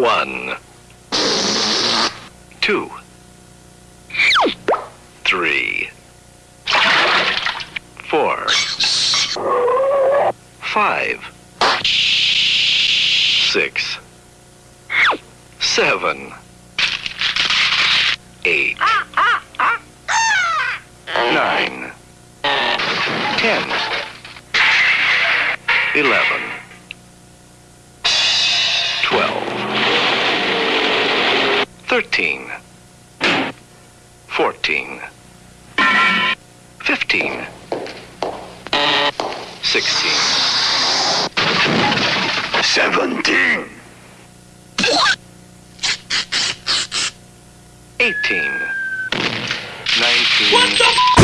One, two, three, four, five, six, seven, eight, nine, ten, eleven, thirteen, fourteen, fifteen, sixteen, Seventeen. eighteen, nineteen. What the f-